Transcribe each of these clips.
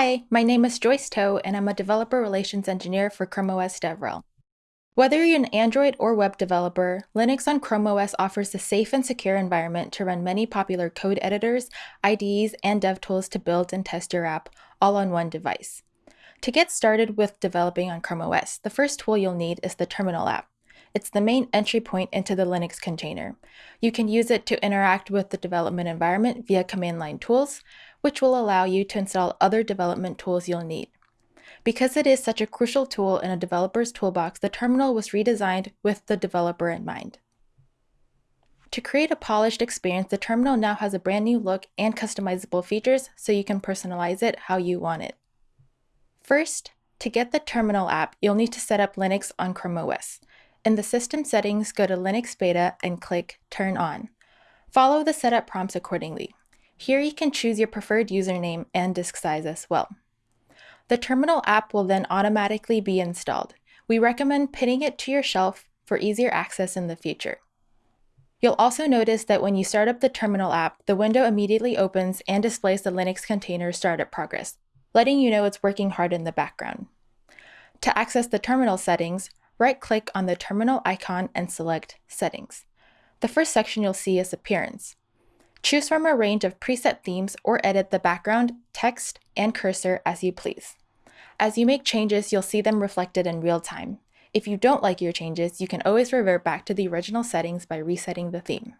Hi, my name is Joyce Toe, and I'm a Developer Relations Engineer for Chrome OS DevRel. Whether you're an Android or web developer, Linux on Chrome OS offers a safe and secure environment to run many popular code editors, IDEs, and dev tools to build and test your app all on one device. To get started with developing on Chrome OS, the first tool you'll need is the Terminal app. It's the main entry point into the Linux container. You can use it to interact with the development environment via command line tools, which will allow you to install other development tools you'll need. Because it is such a crucial tool in a developer's toolbox, the terminal was redesigned with the developer in mind. To create a polished experience, the terminal now has a brand new look and customizable features so you can personalize it how you want it. First, to get the terminal app, you'll need to set up Linux on Chrome OS. In the system settings, go to Linux Beta and click Turn On. Follow the setup prompts accordingly. Here you can choose your preferred username and disk size as well. The terminal app will then automatically be installed. We recommend pinning it to your shelf for easier access in the future. You'll also notice that when you start up the terminal app, the window immediately opens and displays the Linux container startup progress, letting you know it's working hard in the background. To access the terminal settings, right-click on the terminal icon and select Settings. The first section you'll see is Appearance. Choose from a range of preset themes or edit the background, text, and cursor as you please. As you make changes, you'll see them reflected in real time. If you don't like your changes, you can always revert back to the original settings by resetting the theme.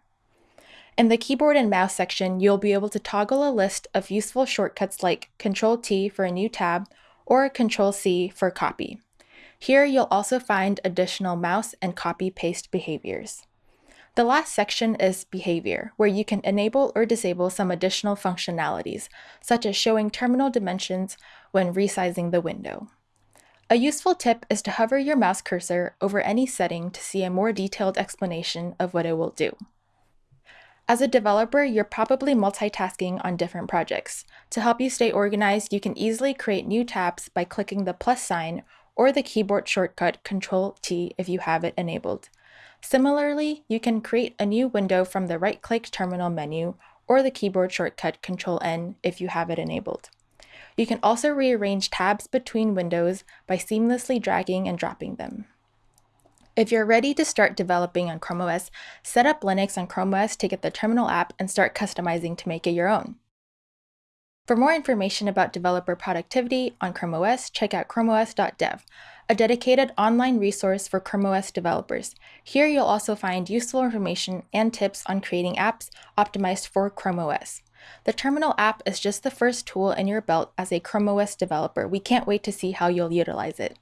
In the keyboard and mouse section, you'll be able to toggle a list of useful shortcuts like Ctrl-T for a new tab or Ctrl-C for copy. Here you'll also find additional mouse and copy-paste behaviors. The last section is Behavior, where you can enable or disable some additional functionalities, such as showing terminal dimensions when resizing the window. A useful tip is to hover your mouse cursor over any setting to see a more detailed explanation of what it will do. As a developer, you're probably multitasking on different projects. To help you stay organized, you can easily create new tabs by clicking the plus sign or the keyboard shortcut Control-T if you have it enabled. Similarly, you can create a new window from the right-click terminal menu or the keyboard shortcut Control-N if you have it enabled. You can also rearrange tabs between windows by seamlessly dragging and dropping them. If you're ready to start developing on Chrome OS, set up Linux on Chrome OS to get the terminal app and start customizing to make it your own. For more information about developer productivity on Chrome OS, check out chromeos.dev, a dedicated online resource for Chrome OS developers. Here you'll also find useful information and tips on creating apps optimized for Chrome OS. The Terminal app is just the first tool in your belt as a Chrome OS developer. We can't wait to see how you'll utilize it.